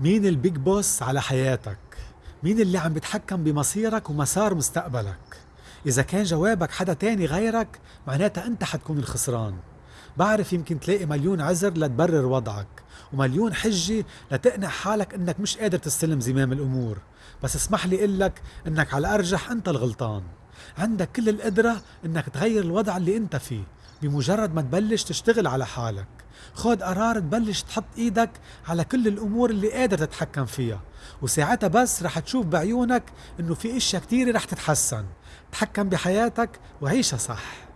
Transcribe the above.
مين البيج بوس على حياتك؟ مين اللي عم بيتحكم بمصيرك ومسار مستقبلك؟ إذا كان جوابك حدا تاني غيرك معناتها أنت حتكون الخسران بعرف يمكن تلاقي مليون عذر لتبرر وضعك ومليون حجة لتقنع حالك إنك مش قادر تستلم زمام الأمور بس اسمح لي اقلك إنك على الارجح أنت الغلطان عندك كل القدرة إنك تغير الوضع اللي أنت فيه بمجرد ما تبلش تشتغل على حالك. خد قرار تبلش تحط إيدك على كل الأمور اللي قادر تتحكم فيها. وساعتها بس رح تشوف بعيونك إنه في إشياء كتيرة رح تتحسن. تحكم بحياتك وعيشها صح.